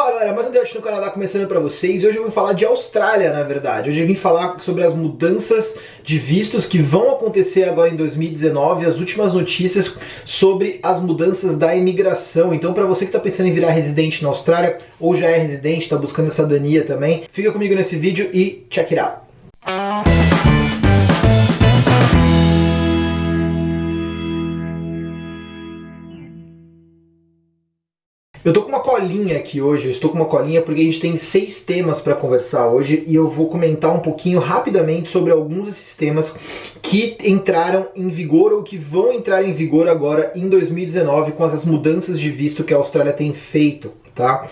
Fala galera, mais um Debate no Canadá começando para vocês hoje eu vou falar de Austrália na verdade. Hoje eu vim falar sobre as mudanças de vistos que vão acontecer agora em 2019, as últimas notícias sobre as mudanças da imigração. Então para você que está pensando em virar residente na Austrália ou já é residente, está buscando essa cidadania também, fica comigo nesse vídeo e check it out. Eu tô com uma colinha aqui hoje, eu estou com uma colinha porque a gente tem seis temas para conversar hoje e eu vou comentar um pouquinho rapidamente sobre alguns desses temas que entraram em vigor ou que vão entrar em vigor agora em 2019 com as mudanças de visto que a Austrália tem feito. Tá?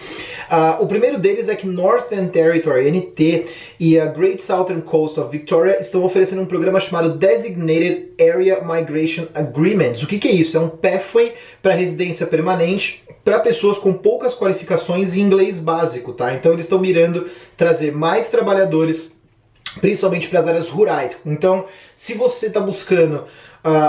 Uh, o primeiro deles é que Northern Territory, NT, e a Great Southern Coast of Victoria estão oferecendo um programa chamado Designated Area Migration Agreements. O que, que é isso? É um pathway para residência permanente para pessoas com poucas qualificações em inglês básico, tá? Então eles estão mirando trazer mais trabalhadores, principalmente para as áreas rurais. Então, se você está buscando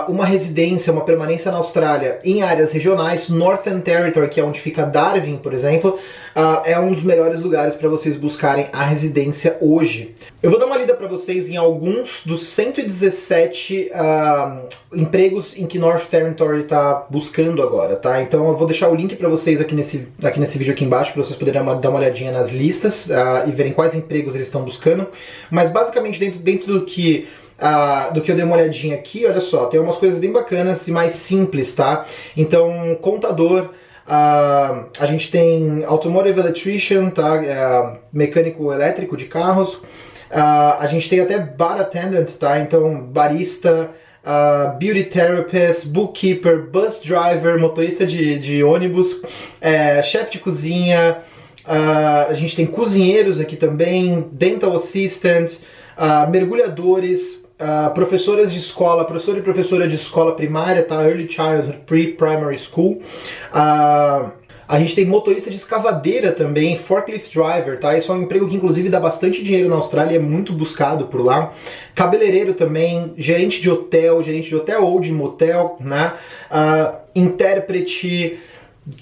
uma residência, uma permanência na Austrália em áreas regionais, Northern Territory, que é onde fica Darwin, por exemplo, uh, é um dos melhores lugares para vocês buscarem a residência hoje. Eu vou dar uma lida para vocês em alguns dos 117 uh, empregos em que North Territory está buscando agora, tá? Então eu vou deixar o link para vocês aqui nesse, aqui nesse vídeo aqui embaixo, para vocês poderem dar uma olhadinha nas listas uh, e verem quais empregos eles estão buscando. Mas basicamente dentro, dentro do que uh, do que eu dei uma olhadinha aqui, olha só, tem umas coisas bem bacanas e mais simples, tá? Então, contador, uh, a gente tem automotive electrician, tá? Uh, mecânico elétrico de carros, uh, a gente tem até bar attendant, tá? Então, barista, Uh, beauty therapist, bookkeeper, bus driver, motorista de, de ônibus, é, chefe de cozinha, uh, a gente tem cozinheiros aqui também, dental assistant, uh, mergulhadores, uh, professoras de escola, professor e professora de escola primária, tá? Early Childhood Pre-Primary School. Uh, a gente tem motorista de escavadeira também, forklift driver, tá? Isso é um emprego que inclusive dá bastante dinheiro na Austrália, é muito buscado por lá. Cabeleireiro também, gerente de hotel, gerente de hotel ou de motel, né? Uh, intérprete,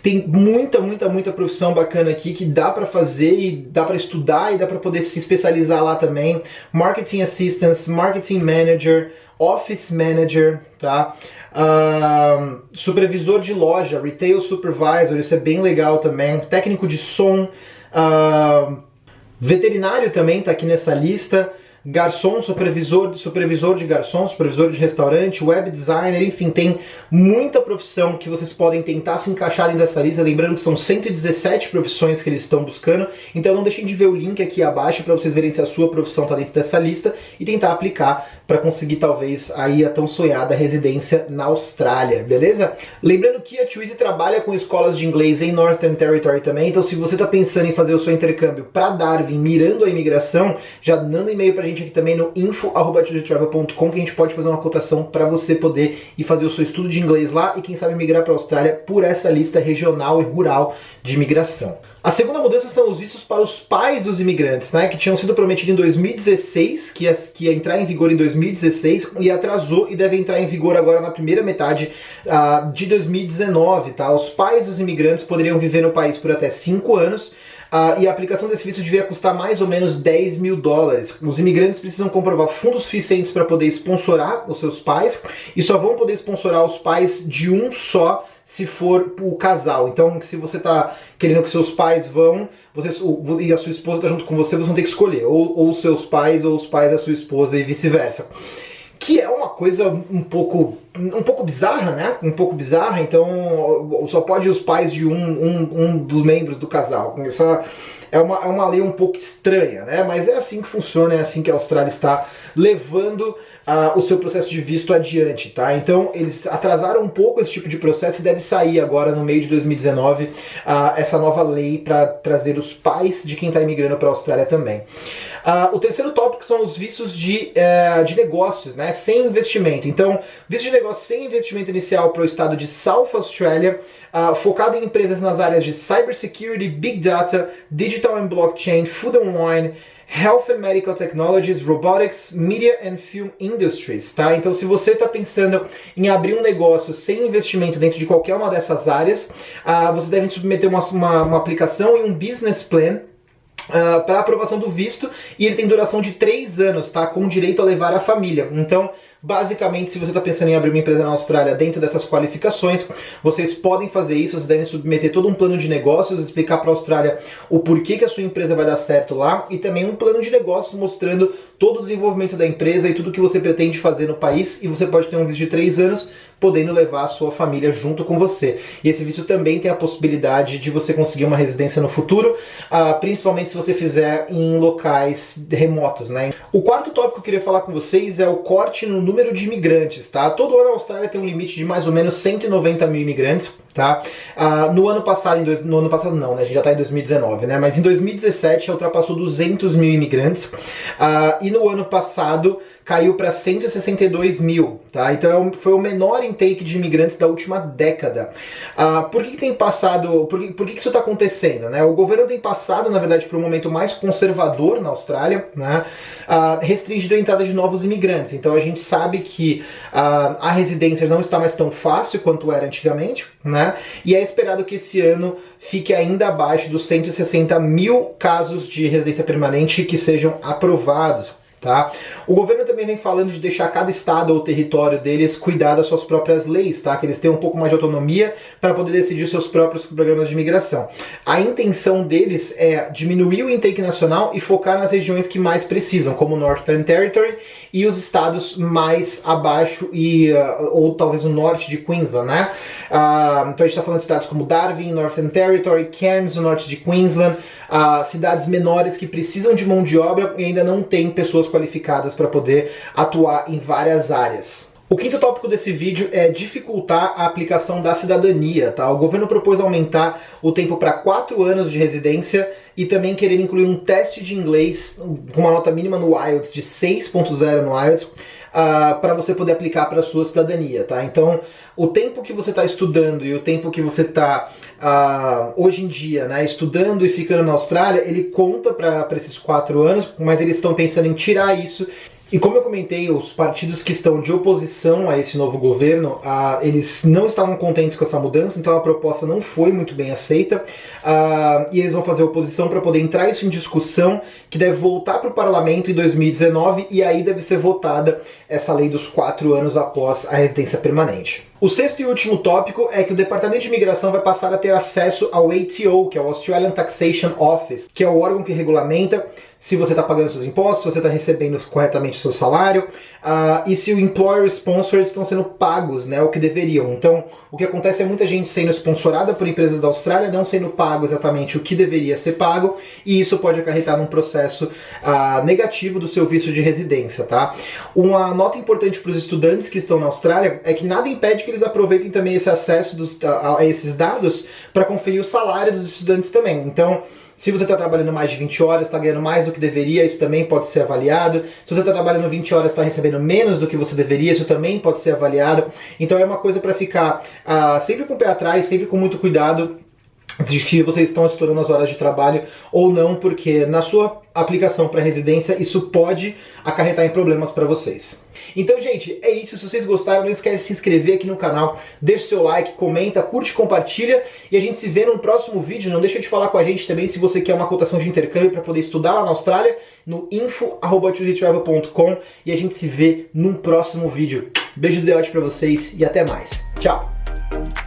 tem muita, muita, muita profissão bacana aqui que dá para fazer e dá para estudar e dá para poder se especializar lá também. Marketing Assistance, Marketing Manager, Office Manager, tá? Uh, supervisor de loja, Retail Supervisor, isso é bem legal também. Técnico de som, uh, veterinário também tá aqui nessa lista garçom, supervisor, supervisor de garçom, supervisor de restaurante, web designer, enfim, tem muita profissão que vocês podem tentar se encaixar dentro dessa lista, lembrando que são 117 profissões que eles estão buscando, então não deixem de ver o link aqui abaixo para vocês verem se a sua profissão está dentro dessa lista e tentar aplicar para conseguir talvez aí a tão sonhada residência na Austrália, beleza? Lembrando que a Twizy trabalha com escolas de inglês em Northern Territory também, então se você está pensando em fazer o seu intercâmbio para Darwin, mirando a imigração, já um e-mail para a gente gente aqui também no info.travel.com que a gente pode fazer uma cotação para você poder ir fazer o seu estudo de inglês lá e quem sabe migrar para a Austrália por essa lista regional e rural de imigração. A segunda mudança são os vistos para os pais dos imigrantes, né, que tinham sido prometido em 2016, que ia, que ia entrar em vigor em 2016 e atrasou e deve entrar em vigor agora na primeira metade uh, de 2019. Tá? Os pais dos imigrantes poderiam viver no país por até 5 anos Uh, e a aplicação desse visto devia custar mais ou menos 10 mil dólares. Os imigrantes precisam comprovar fundos suficientes para poder sponsorar os seus pais e só vão poder sponsorar os pais de um só se for o casal. Então, se você está querendo que seus pais vão, você, e a sua esposa está junto com você, vocês vão ter que escolher, ou, ou seus pais ou os pais da sua esposa e vice-versa que é uma coisa um pouco um pouco bizarra, né? Um pouco bizarra, então só pode os pais de um, um, um dos membros do casal. Essa é uma, é uma lei um pouco estranha, né? Mas é assim que funciona, é assim que a Austrália está levando uh, o seu processo de visto adiante, tá? Então eles atrasaram um pouco esse tipo de processo e deve sair agora no meio de 2019 uh, essa nova lei para trazer os pais de quem está imigrando para a Austrália também. Uh, o terceiro tópico são os vistos de, uh, de negócios, né, sem investimento. Então, visto de negócio sem investimento inicial para o estado de South Australia, uh, focado em empresas nas áreas de cybersecurity, big data, digital and blockchain, food and wine, Health and Medical Technologies, Robotics, Media and Film Industries, tá? Então se você está pensando em abrir um negócio sem investimento dentro de qualquer uma dessas áreas, uh, você deve submeter uma, uma, uma aplicação e um business plan Uh, para aprovação do visto e ele tem duração de três anos, tá? Com direito a levar a família. Então, basicamente, se você está pensando em abrir uma empresa na Austrália dentro dessas qualificações, vocês podem fazer isso, vocês devem submeter todo um plano de negócios, explicar para a Austrália o porquê que a sua empresa vai dar certo lá e também um plano de negócios mostrando todo o desenvolvimento da empresa e tudo que você pretende fazer no país e você pode ter um visto de três anos podendo levar a sua família junto com você. E esse visto também tem a possibilidade de você conseguir uma residência no futuro, uh, principalmente se você fizer em locais remotos, né? O quarto tópico que eu queria falar com vocês é o corte no número de imigrantes, tá? Todo ano a Austrália tem um limite de mais ou menos 190 mil imigrantes, tá? Uh, no ano passado, dois, no ano passado não, né? A gente já está em 2019, né? Mas em 2017 ultrapassou 200 mil imigrantes uh, e no ano passado caiu para 162 mil, tá? Então é foi o menor intake de imigrantes da última década. Uh, por que, que, tem passado, por que, por que, que isso está acontecendo? Né? O governo tem passado, na verdade, por um momento mais conservador na Austrália, né? Uh, restringindo a entrada de novos imigrantes. Então a gente sabe que uh, a residência não está mais tão fácil quanto era antigamente, né? E é esperado que esse ano fique ainda abaixo dos 160 mil casos de residência permanente que sejam aprovados. Tá? O governo também vem falando de deixar cada estado ou território deles cuidar das suas próprias leis, tá? que eles tenham um pouco mais de autonomia para poder decidir seus próprios programas de imigração. A intenção deles é diminuir o intake nacional e focar nas regiões que mais precisam, como o Northern Territory e os estados mais abaixo e uh, ou talvez o norte de Queensland, né? Uh, então a gente está falando de estados como Darwin, Northern Territory, Cairns, no norte de Queensland, uh, cidades menores que precisam de mão de obra e ainda não têm pessoas qualificadas para poder atuar em várias áreas. O quinto tópico desse vídeo é dificultar a aplicação da cidadania. Tá? O governo propôs aumentar o tempo para 4 anos de residência e também querer incluir um teste de inglês com uma nota mínima no IELTS de 6.0 no IELTS uh, para você poder aplicar para a sua cidadania. Tá? Então, o tempo que você está estudando e o tempo que você está uh, hoje em dia né, estudando e ficando na Austrália, ele conta para esses 4 anos, mas eles estão pensando em tirar isso e como eu comentei, os partidos que estão de oposição a esse novo governo, eles não estavam contentes com essa mudança, então a proposta não foi muito bem aceita, e eles vão fazer oposição para poder entrar isso em discussão, que deve voltar para o parlamento em 2019, e aí deve ser votada essa lei dos quatro anos após a residência permanente. O sexto e último tópico é que o Departamento de Imigração vai passar a ter acesso ao ATO, que é o Australian Taxation Office, que é o órgão que regulamenta se você está pagando seus impostos, se você está recebendo corretamente o seu salário, uh, e se o employer sponsors estão sendo pagos, né, o que deveriam. Então, o que acontece é muita gente sendo sponsorada por empresas da Austrália, não sendo pago exatamente o que deveria ser pago, e isso pode acarretar num processo uh, negativo do seu visto de residência, tá? Uma nota importante para os estudantes que estão na Austrália é que nada impede que eles aproveitem também esse acesso dos, a, a esses dados para conferir o salário dos estudantes também. Então, se você está trabalhando mais de 20 horas, está ganhando mais do que deveria, isso também pode ser avaliado. Se você está trabalhando 20 horas, está recebendo menos do que você deveria, isso também pode ser avaliado. Então é uma coisa para ficar uh, sempre com o pé atrás, sempre com muito cuidado de que vocês estão estourando as horas de trabalho ou não, porque na sua aplicação para residência isso pode acarretar em problemas para vocês. Então, gente, é isso. Se vocês gostaram, não esquece de se inscrever aqui no canal, deixa seu like, comenta, curte, compartilha e a gente se vê no próximo vídeo. Não deixa de falar com a gente também se você quer uma cotação de intercâmbio para poder estudar lá na Austrália no info.com e a gente se vê num próximo vídeo. Beijo de Deote para vocês e até mais. Tchau!